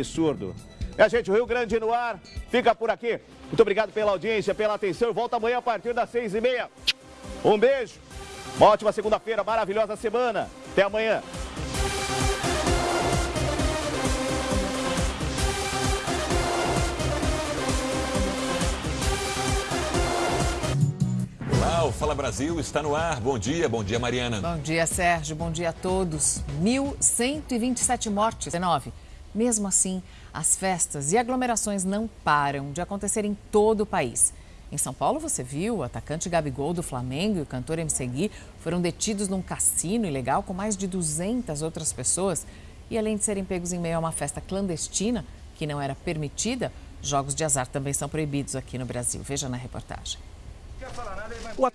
absurdo. É, gente, o Rio Grande no ar fica por aqui. Muito obrigado pela audiência, pela atenção. Eu volto amanhã a partir das seis e meia. Um beijo. Uma ótima segunda-feira, maravilhosa semana. Até amanhã. Olá, o Fala Brasil está no ar. Bom dia, bom dia, Mariana. Bom dia, Sérgio. Bom dia a todos. 1.127 mortes, 19. Mesmo assim, as festas e aglomerações não param de acontecer em todo o país. Em São Paulo, você viu, o atacante Gabigol do Flamengo e o cantor MC Gui foram detidos num cassino ilegal com mais de 200 outras pessoas. E além de serem pegos em meio a uma festa clandestina, que não era permitida, jogos de azar também são proibidos aqui no Brasil. Veja na reportagem.